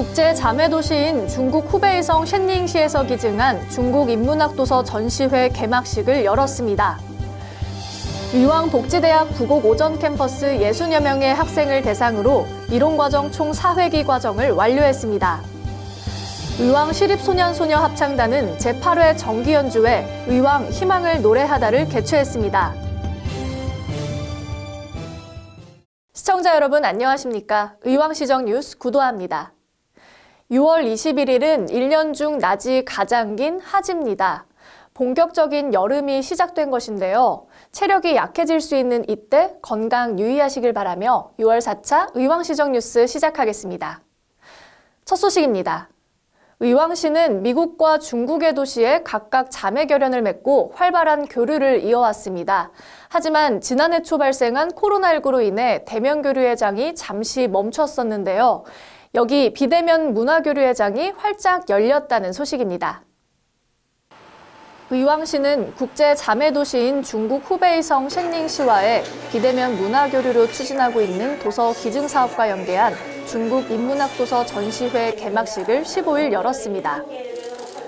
국제 자매 도시인 중국 후베이성 쉔닝시에서 기증한 중국 인문학 도서 전시회 개막식을 열었습니다. 위왕복지대학 부곡 오전 캠퍼스 60여 명의 학생을 대상으로 이론과정 총 4회기 과정을 완료했습니다. 의왕 시립소년소녀 합창단은 제8회 정기연주회 의왕 희망을 노래하다를 개최했습니다. 시청자 여러분 안녕하십니까? 의왕시정 뉴스 구도합니다. 6월 21일은 1년 중 낮이 가장 긴 하지입니다. 본격적인 여름이 시작된 것인데요. 체력이 약해질 수 있는 이때 건강 유의하시길 바라며 6월 4차 의왕시정 뉴스 시작하겠습니다. 첫 소식입니다. 의왕시는 미국과 중국의 도시에 각각 자매 결연을 맺고 활발한 교류를 이어왔습니다. 하지만 지난해 초 발생한 코로나19로 인해 대면 교류회장이 잠시 멈췄었는데요. 여기 비대면 문화교류회장이 활짝 열렸다는 소식입니다. 의왕시는 국제 자매 도시인 중국 후베이성 쉔닝시와의 비대면 문화교류로 추진하고 있는 도서 기증사업과 연계한 중국 인문학 도서 전시회 개막식을 15일 열었습니다.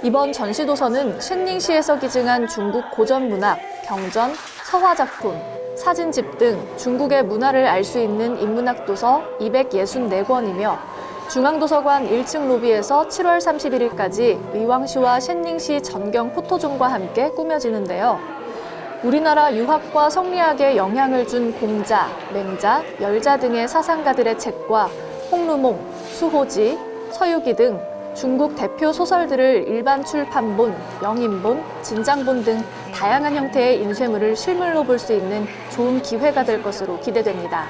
이번 전시도서는 쉔닝시에서 기증한 중국 고전문학, 경전, 서화작품, 사진집 등 중국의 문화를 알 수 있는 인문학 도서 264권이며 중앙도서관 1층 로비에서 7월 31일까지 의왕시와 쉔닝시 전경 포토존과 함께 꾸며지는데요. 우리나라 유학과 성리학에 영향을 준 공자, 맹자, 열자 등의 사상가들의 책과 홍루몽, 수호지, 서유기 등 중국 대표 소설들을 일반 출판본, 영인본, 진장본 등 다양한 형태의 인쇄물을 실물로 볼 수 있는 좋은 기회가 될 것으로 기대됩니다.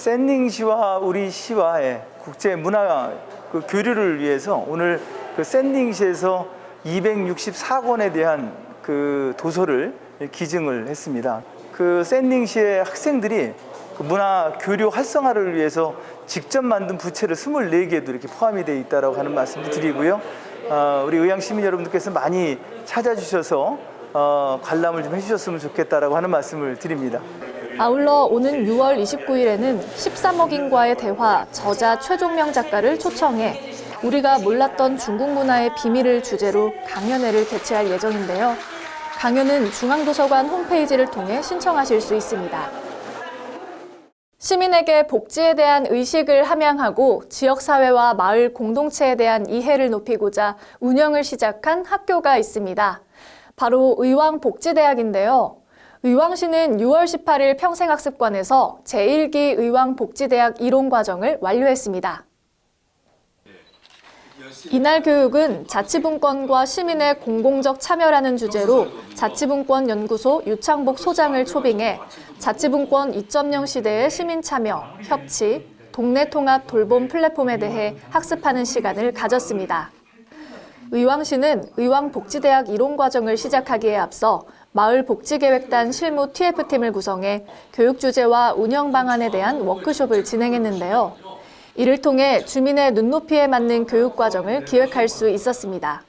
샌닝 시와 우리 시와의 국제 문화 그 교류를 위해서 오늘 그 샌닝시에서 264권에 대한 그 도서를 기증을 했습니다. 그 샌닝시의 학생들이 그 문화 교류 활성화를 위해서 직접 만든 부채를 24개도 이렇게 포함이 되어 있다고 하는 말씀도 드리고요. 어, 우리 의왕 시민 여러분들께서 많이 찾아주셔서 어, 관람을 좀 해주셨으면 좋겠다라고 하는 말씀을 드립니다. 아울러 오는 6월 29일에는 13억인과의 대화 저자 최종명 작가를 초청해 우리가 몰랐던 중국 문화의 비밀을 주제로 강연회를 개최할 예정인데요. 강연은 중앙도서관 홈페이지를 통해 신청하실 수 있습니다. 시민에게 복지에 대한 의식을 함양하고 지역사회와 마을 공동체에 대한 이해를 높이고자 운영을 시작한 학교가 있습니다. 바로 의왕복지대학인데요. 의왕시는 6월 18일 평생학습관에서 제1기 의왕복지대학 이론과정을 완료했습니다. 이날 교육은 자치분권과 시민의 공공적 참여라는 주제로 자치분권 연구소 유창복 소장을 초빙해 자치분권 2.0 시대의 시민 참여, 협치, 동네 통합 돌봄 플랫폼에 대해 학습하는 시간을 가졌습니다. 의왕시는 의왕복지대학 이론 과정을 시작하기에 앞서 마을복지계획단 실무 TF팀을 구성해 교육 주제와 운영 방안에 대한 워크숍을 진행했는데요. 이를 통해 주민의 눈높이에 맞는 교육 과정을 기획할 수 있었습니다.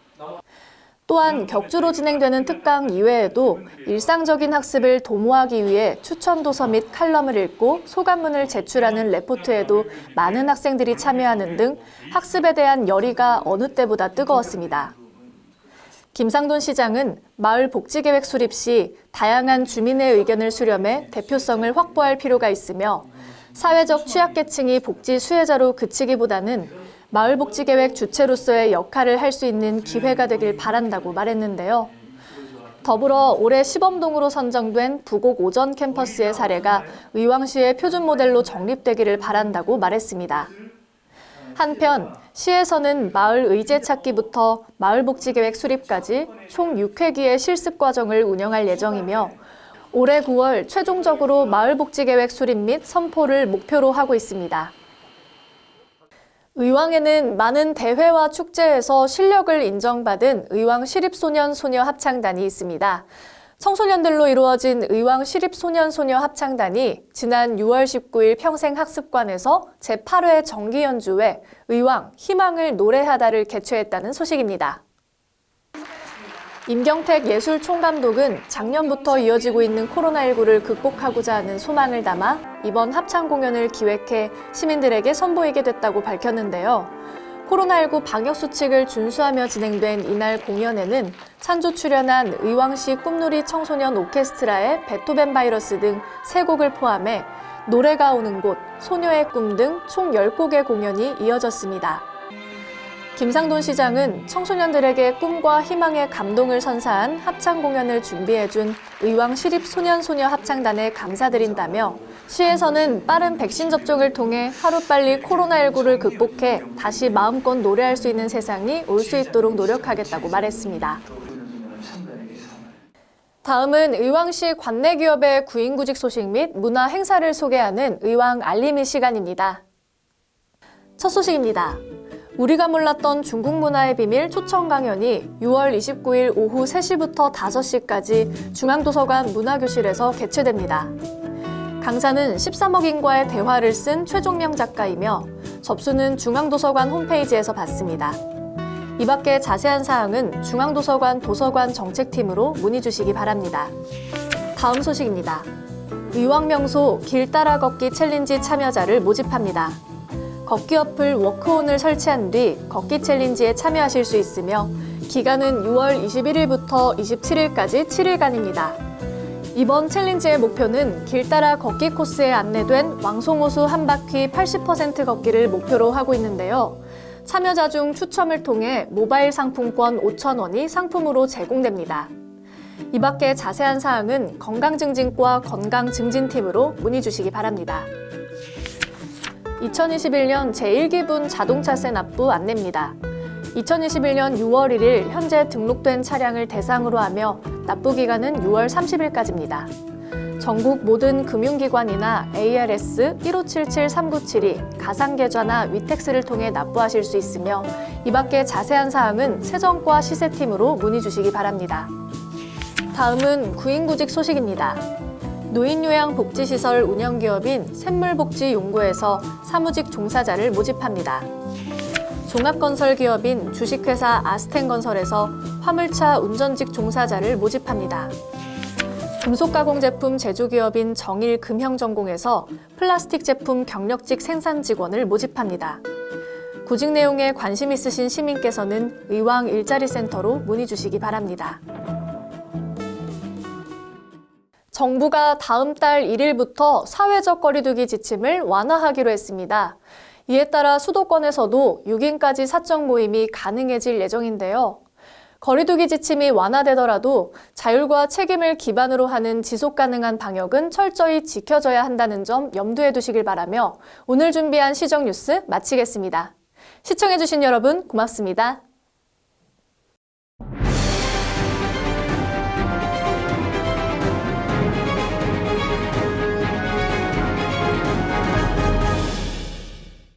또한 격주로 진행되는 특강 이외에도 일상적인 학습을 도모하기 위해 추천 도서 및 칼럼을 읽고 소감문을 제출하는 레포트에도 많은 학생들이 참여하는 등 학습에 대한 열의가 어느 때보다 뜨거웠습니다. 김상돈 시장은 마을 복지계획 수립 시 다양한 주민의 의견을 수렴해 대표성을 확보할 필요가 있으며 사회적 취약계층이 복지 수혜자로 그치기보다는 마을 복지계획 주체로서의 역할을 할 수 있는 기회가 되길 바란다고 말했는데요. 더불어 올해 시범동으로 선정된 부곡 오전 캠퍼스의 사례가 의왕시의 표준 모델로 정립되기를 바란다고 말했습니다. 한편 시에서는 마을 의제 찾기부터 마을복지계획 수립까지 총 6회기의 실습 과정을 운영할 예정이며 올해 9월 최종적으로 마을복지계획 수립 및 선포를 목표로 하고 있습니다. 의왕에는 많은 대회와 축제에서 실력을 인정받은 의왕 시립소년 소녀 합창단이 있습니다. 청소년들로 이루어진 의왕 시립소년소녀 합창단이 지난 6월 19일 평생학습관에서 제8회 정기연주회 의왕 희망을 노래하다를 개최했다는 소식입니다. 임경택 예술총감독은 작년부터 이어지고 있는 코로나19를 극복하고자 하는 소망을 담아 이번 합창 공연을 기획해 시민들에게 선보이게 됐다고 밝혔는데요. 코로나19 방역수칙을 준수하며 진행된 이날 공연에는 찬조 출연한 의왕시 꿈놀이 청소년 오케스트라의 베토벤 바이러스 등 세곡을 포함해 노래가 오는 곳, 소녀의 꿈 등총 10곡의 공연이 이어졌습니다. 김상돈 시장은 청소년들에게 꿈과 희망의 감동을 선사한 합창 공연을 준비해준 의왕 시립 소년소녀 합창단에 감사드린다며 시에서는 빠른 백신 접종을 통해 하루빨리 코로나19를 극복해 다시 마음껏 노래할 수 있는 세상이 올 수 있도록 노력하겠다고 말했습니다. 다음은 의왕시 관내 기업의 구인구직 소식 및 문화 행사를 소개하는 의왕 알림이 시간입니다. 첫 소식입니다. 우리가 몰랐던 중국 문화의 비밀 초청 강연이 6월 29일 오후 3시부터 5시까지 중앙도서관 문화교실에서 개최됩니다. 강사는 13억 인과의 대화를 쓴 최종명 작가이며 접수는 중앙도서관 홈페이지에서 받습니다. 이 밖에 자세한 사항은 중앙도서관 도서관 정책팀으로 문의 주시기 바랍니다. 다음 소식입니다. 의왕명소 길 따라 걷기 챌린지 참여자를 모집합니다. 걷기 어플 워크온을 설치한 뒤 걷기 챌린지에 참여하실 수 있으며 기간은 6월 21일부터 27일까지 7일간입니다. 이번 챌린지의 목표는 길 따라 걷기 코스에 안내된 왕송호수 한 바퀴 80% 걷기를 목표로 하고 있는데요. 참여자 중 추첨을 통해 모바일 상품권 5,000원이 상품으로 제공됩니다. 이 밖에 자세한 사항은 건강증진과 건강증진팀으로 문의 주시기 바랍니다. 2021년 제1기분 자동차세 납부 안내입니다. 2021년 6월 1일 현재 등록된 차량을 대상으로 하며 납부 기간은 6월 30일까지입니다. 전국 모든 금융기관이나 ARS 1577-397이 가상계좌나 위택스를 통해 납부하실 수 있으며 이 밖에 자세한 사항은 세정과 시세팀으로 문의 주시기 바랍니다. 다음은 구인구직 소식입니다. 노인요양복지시설 운영기업인 샘물복지용구에서 사무직 종사자를 모집합니다. 종합건설기업인 주식회사 아스텐건설에서 화물차 운전직 종사자를 모집합니다. 금속가공 제품 제조기업인 정일금형전공에서 플라스틱 제품 경력직 생산 직원을 모집합니다. 구직 내용에 관심 있으신 시민께서는 의왕 일자리센터로 문의 주시기 바랍니다. 정부가 다음 달 1일부터 사회적 거리두기 지침을 완화하기로 했습니다. 이에 따라 수도권에서도 6인까지 사적 모임이 가능해질 예정인데요. 거리두기 지침이 완화되더라도 자율과 책임을 기반으로 하는 지속 가능한 방역은 철저히 지켜져야 한다는 점 염두에 두시길 바라며 오늘 준비한 시정 뉴스 마치겠습니다. 시청해주신 여러분 고맙습니다.